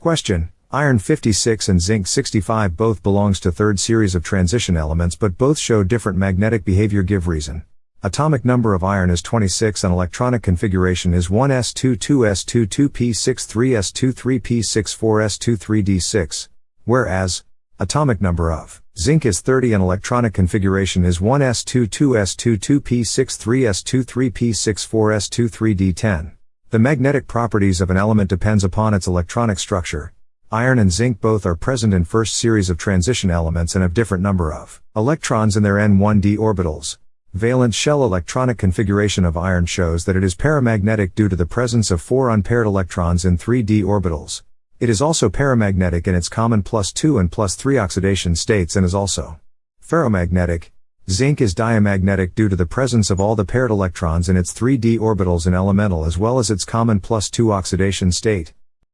Question. Iron 56 and zinc 65 both belongs to third series of transition elements but both show different magnetic behavior give reason. Atomic number of iron is 26 and electronic configuration is 1s22s22p63s23p64s23d6, whereas, atomic number of zinc is 30 and electronic configuration is 1s22s22p63s23p64s23d10. The magnetic properties of an element depends upon its electronic structure. Iron and zinc both are present in first series of transition elements and have different number of electrons in their n1d orbitals. Valence shell electronic configuration of iron shows that it is paramagnetic due to the presence of four unpaired electrons in 3d orbitals. It is also paramagnetic in its common plus 2 and plus 3 oxidation states and is also ferromagnetic. Zinc is diamagnetic due to the presence of all the paired electrons in its 3d orbitals in elemental as well as its common plus 2 oxidation state.